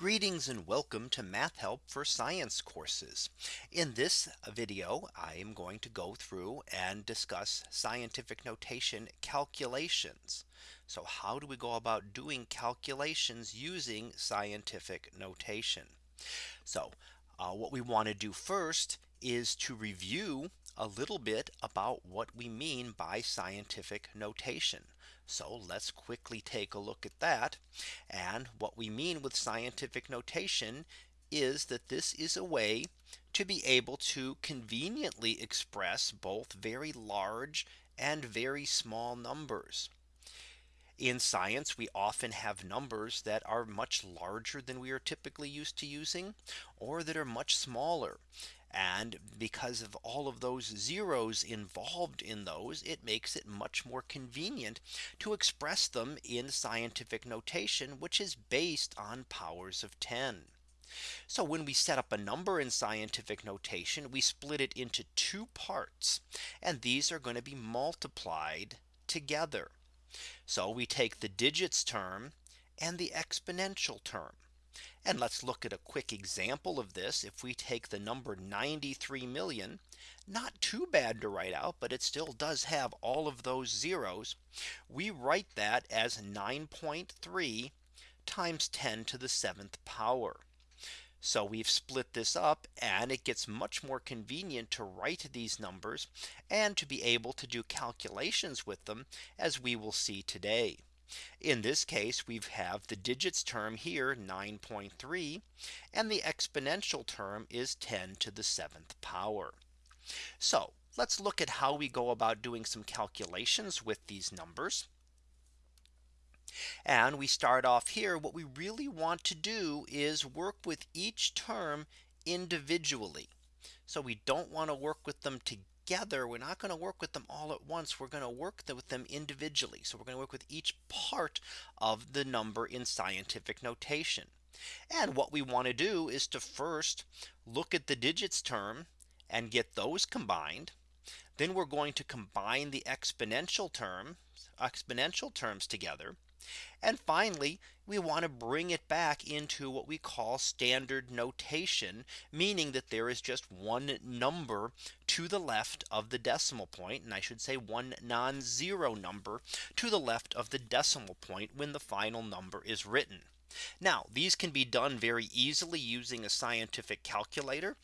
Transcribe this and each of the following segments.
Greetings and welcome to Math Help for Science courses. In this video, I am going to go through and discuss scientific notation calculations. So how do we go about doing calculations using scientific notation? So uh, what we want to do first is to review a little bit about what we mean by scientific notation. So let's quickly take a look at that. And what we mean with scientific notation is that this is a way to be able to conveniently express both very large and very small numbers. In science, we often have numbers that are much larger than we are typically used to using or that are much smaller. And because of all of those zeros involved in those, it makes it much more convenient to express them in scientific notation, which is based on powers of 10. So when we set up a number in scientific notation, we split it into two parts. And these are going to be multiplied together. So we take the digits term and the exponential term. And let's look at a quick example of this. If we take the number 93 million, not too bad to write out, but it still does have all of those zeros. We write that as 9.3 times 10 to the seventh power. So we've split this up and it gets much more convenient to write these numbers and to be able to do calculations with them as we will see today. In this case, we have the digits term here 9.3 and the exponential term is 10 to the seventh power. So let's look at how we go about doing some calculations with these numbers. And we start off here. What we really want to do is work with each term individually. So we don't want to work with them together together, we're not going to work with them all at once. We're going to work with them individually. So we're going to work with each part of the number in scientific notation. And what we want to do is to first look at the digits term and get those combined. Then we're going to combine the exponential term exponential terms together. And finally, we want to bring it back into what we call standard notation, meaning that there is just one number to the left of the decimal point. And I should say one non zero number to the left of the decimal point when the final number is written. Now these can be done very easily using a scientific calculator.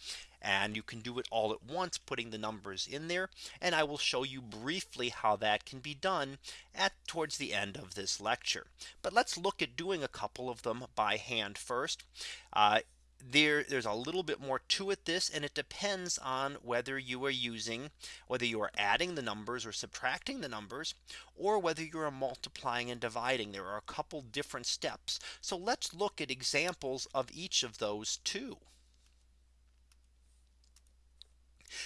And you can do it all at once putting the numbers in there. And I will show you briefly how that can be done at towards the end of this lecture. But let's look at doing a couple of them by hand first. Uh, there there's a little bit more to it this and it depends on whether you are using whether you are adding the numbers or subtracting the numbers or whether you are multiplying and dividing. There are a couple different steps. So let's look at examples of each of those two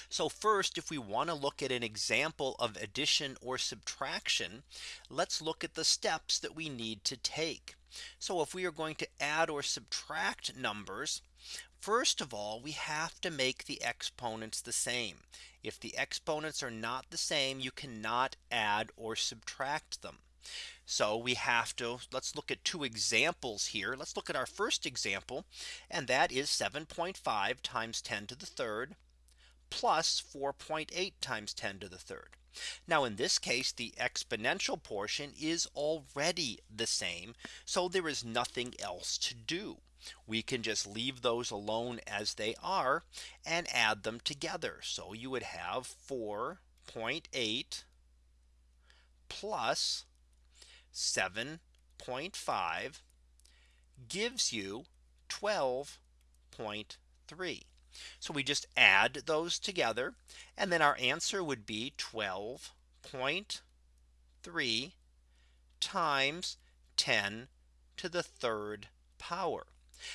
So first, if we want to look at an example of addition or subtraction, let's look at the steps that we need to take. So if we are going to add or subtract numbers, First of all, we have to make the exponents the same. If the exponents are not the same, you cannot add or subtract them. So we have to let's look at two examples here. Let's look at our first example. And that is 7.5 times 10 to the third plus 4.8 times 10 to the third. Now in this case, the exponential portion is already the same. So there is nothing else to do. We can just leave those alone as they are and add them together. So you would have 4.8 plus 7.5 gives you 12.3. So we just add those together. And then our answer would be 12.3 times 10 to the third power.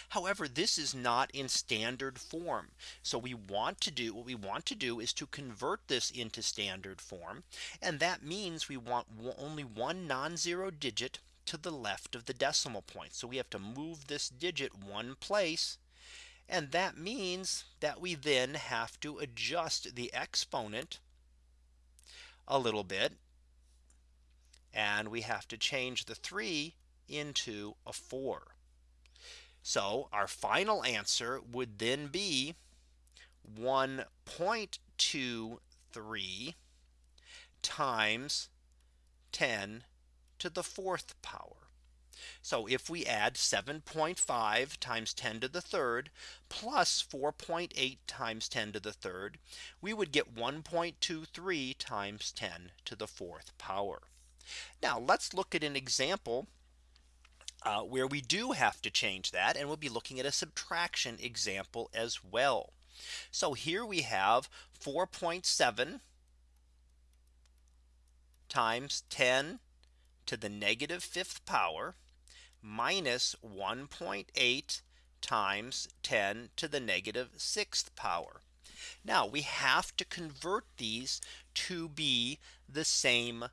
However, this is not in standard form. So we want to do what we want to do is to convert this into standard form. And that means we want only one non zero digit to the left of the decimal point. So we have to move this digit one place and that means that we then have to adjust the exponent a little bit. And we have to change the 3 into a 4. So our final answer would then be 1.23 times 10 to the fourth power. So if we add 7.5 times 10 to the third plus 4.8 times 10 to the third, we would get 1.23 times 10 to the fourth power. Now let's look at an example uh, where we do have to change that and we'll be looking at a subtraction example as well. So here we have 4.7 times 10 to the negative fifth power minus 1.8 times 10 to the negative sixth power. Now we have to convert these to be the same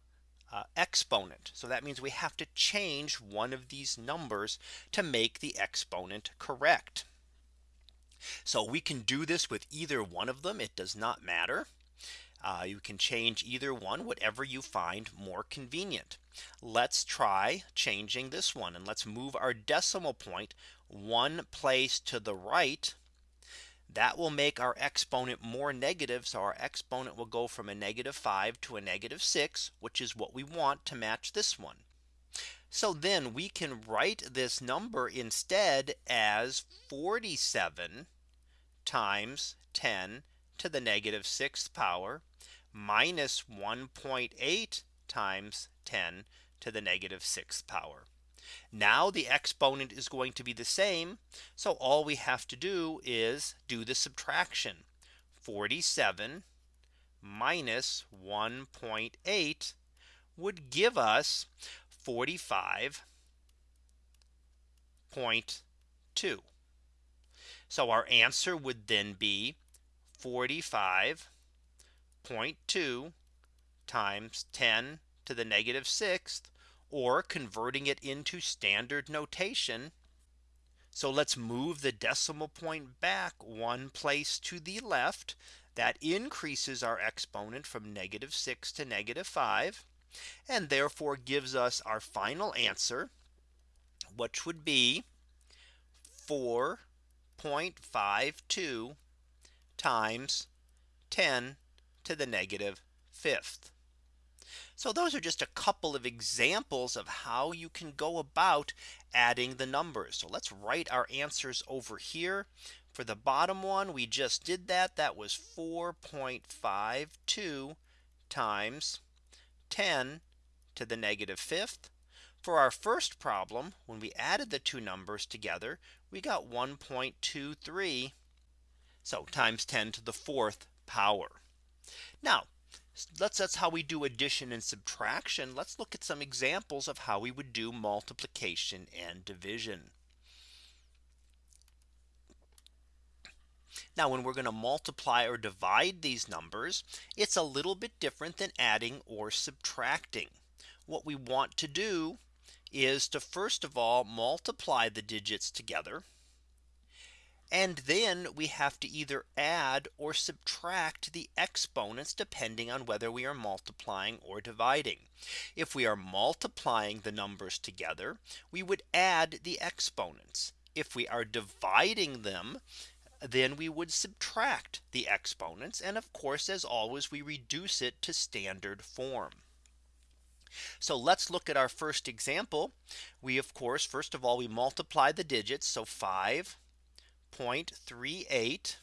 uh, exponent. So that means we have to change one of these numbers to make the exponent correct. So we can do this with either one of them. It does not matter. Uh, you can change either one, whatever you find more convenient. Let's try changing this one and let's move our decimal point one place to the right. That will make our exponent more negative. So our exponent will go from a negative 5 to a negative 6, which is what we want to match this one. So then we can write this number instead as 47 times 10 to the negative sixth power minus 1.8 times 10 to the negative sixth power. Now the exponent is going to be the same. So all we have to do is do the subtraction 47 minus 1.8 would give us 45.2. So our answer would then be 45.2 times 10 to the negative sixth or converting it into standard notation. So let's move the decimal point back one place to the left. That increases our exponent from negative 6 to negative 5 and therefore gives us our final answer which would be 4.52 times 10 to the negative fifth. So those are just a couple of examples of how you can go about adding the numbers. So let's write our answers over here. For the bottom one, we just did that. That was 4.52 times 10 to the negative fifth. For our first problem, when we added the two numbers together, we got 1.23. So times 10 to the fourth power. Now let's that's how we do addition and subtraction. Let's look at some examples of how we would do multiplication and division. Now when we're going to multiply or divide these numbers, it's a little bit different than adding or subtracting. What we want to do is to first of all multiply the digits together and then we have to either add or subtract the exponents depending on whether we are multiplying or dividing. If we are multiplying the numbers together, we would add the exponents. If we are dividing them, then we would subtract the exponents. And of course, as always, we reduce it to standard form. So let's look at our first example. We of course, first of all, we multiply the digits. So 5 0.38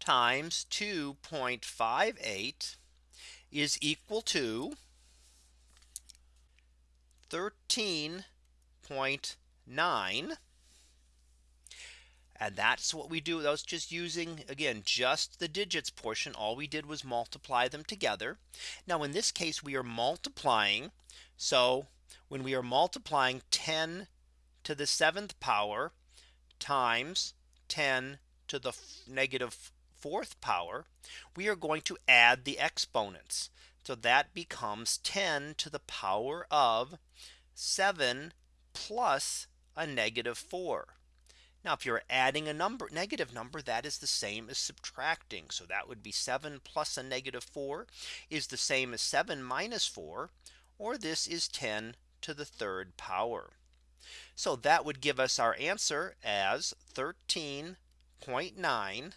times 2.58 is equal to 13.9 and that's what we do. That was just using again, just the digits portion. All we did was multiply them together. Now in this case, we are multiplying. So when we are multiplying 10 to the seventh power times 10 to the negative fourth power, we are going to add the exponents. So that becomes 10 to the power of 7 plus a negative 4. Now if you're adding a number negative number that is the same as subtracting. So that would be 7 plus a negative 4 is the same as 7 minus 4 or this is 10 to the third power. So that would give us our answer as 13.9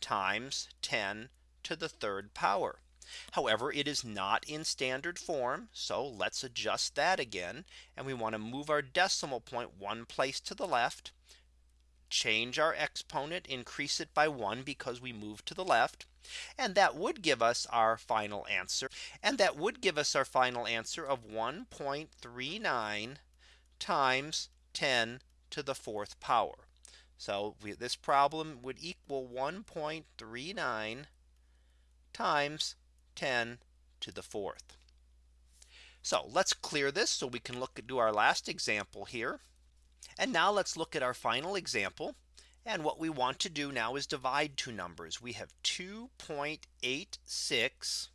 times 10 to the third power. However, it is not in standard form. So let's adjust that again. And we want to move our decimal point one place to the left change our exponent increase it by one because we move to the left. And that would give us our final answer. And that would give us our final answer of 1.39 times 10 to the fourth power. So we, this problem would equal 1.39 times 10 to the fourth. So let's clear this so we can look at do our last example here. And now let's look at our final example. And what we want to do now is divide two numbers. We have 2.86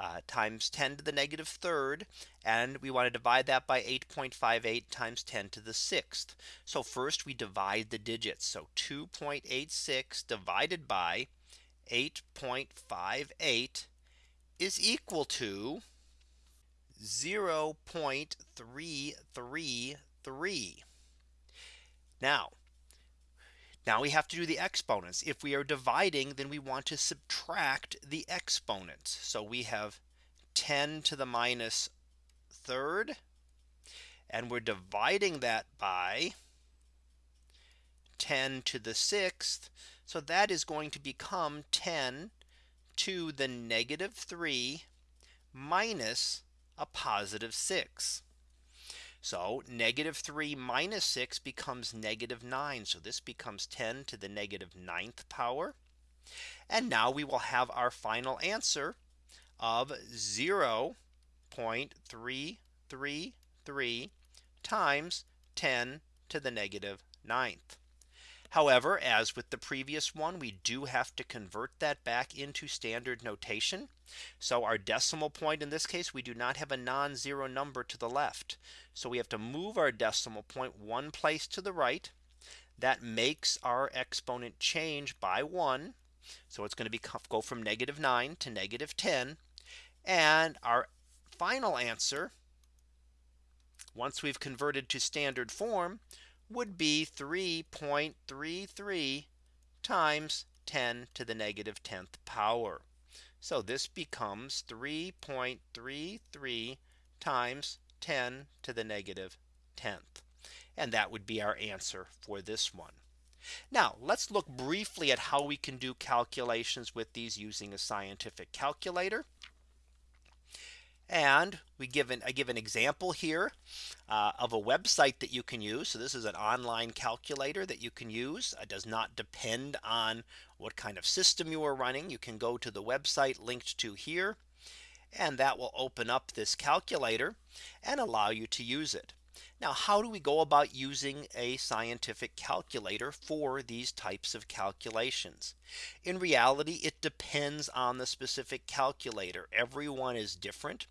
uh, times 10 to the negative third. And we want to divide that by 8.58 times 10 to the sixth. So first we divide the digits. So 2.86 divided by 8.58 is equal to 0.333 Now, now we have to do the exponents. If we are dividing, then we want to subtract the exponents. So we have 10 to the minus third. And we're dividing that by 10 to the sixth. So that is going to become 10 to the negative 3 minus a positive 6. So negative 3 minus 6 becomes negative 9. So this becomes 10 to the negative ninth power. And now we will have our final answer of 0 0.333 times 10 to the negative ninth. However, as with the previous one, we do have to convert that back into standard notation. So our decimal point in this case, we do not have a non zero number to the left. So we have to move our decimal point one place to the right. That makes our exponent change by one. So it's going to be go from negative 9 to negative 10. And our final answer, once we've converted to standard form, would be 3.33 times 10 to the negative 10th power. So this becomes 3.33 times 10 to the negative 10th. And that would be our answer for this one. Now let's look briefly at how we can do calculations with these using a scientific calculator. And we give an, I give an example here uh, of a website that you can use. So this is an online calculator that you can use. It does not depend on what kind of system you are running. You can go to the website linked to here. And that will open up this calculator and allow you to use it. Now, how do we go about using a scientific calculator for these types of calculations? In reality, it depends on the specific calculator. Everyone is different.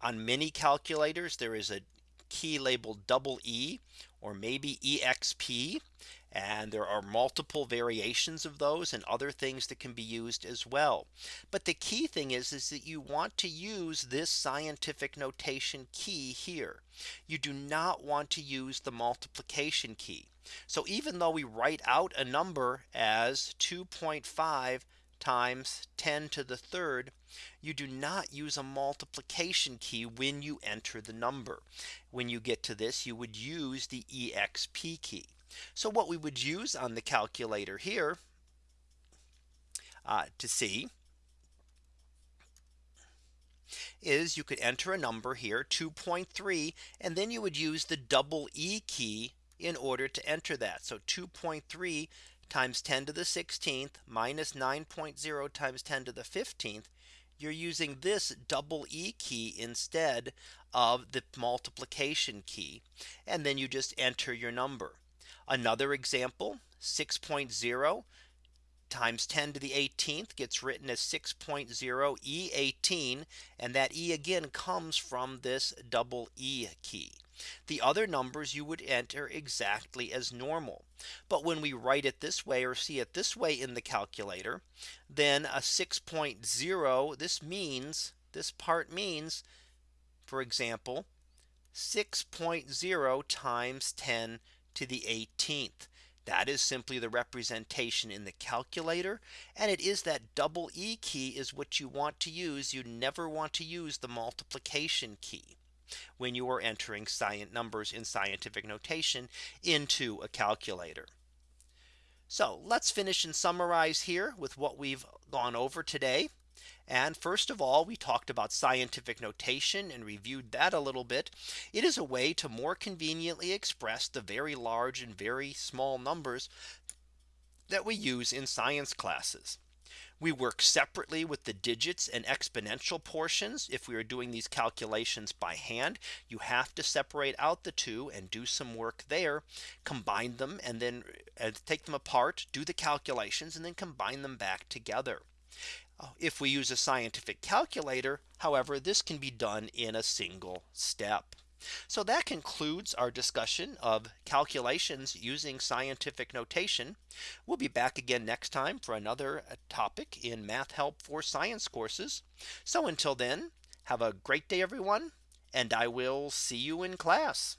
On many calculators, there is a key labeled double E or maybe EXP. And there are multiple variations of those and other things that can be used as well. But the key thing is, is that you want to use this scientific notation key here. You do not want to use the multiplication key. So even though we write out a number as 2.5 times 10 to the third, you do not use a multiplication key when you enter the number. When you get to this, you would use the EXP key. So what we would use on the calculator here uh, to see is you could enter a number here 2.3 and then you would use the double E key in order to enter that. So 2.3 times 10 to the 16th minus 9.0 times 10 to the 15th. You're using this double E key instead of the multiplication key. And then you just enter your number. Another example 6.0 times 10 to the 18th gets written as 6.0 E18 and that E again comes from this double E key. The other numbers you would enter exactly as normal. But when we write it this way or see it this way in the calculator, then a 6.0 this means this part means, for example, 6.0 times 10 to the 18th. That is simply the representation in the calculator. And it is that double E key is what you want to use. You never want to use the multiplication key when you are entering science numbers in scientific notation into a calculator. So let's finish and summarize here with what we've gone over today. And first of all, we talked about scientific notation and reviewed that a little bit. It is a way to more conveniently express the very large and very small numbers that we use in science classes. We work separately with the digits and exponential portions. If we are doing these calculations by hand, you have to separate out the two and do some work there, combine them and then take them apart, do the calculations and then combine them back together. If we use a scientific calculator, however, this can be done in a single step. So that concludes our discussion of calculations using scientific notation. We'll be back again next time for another uh, topic in math help for science courses. So until then, have a great day, everyone, and I will see you in class.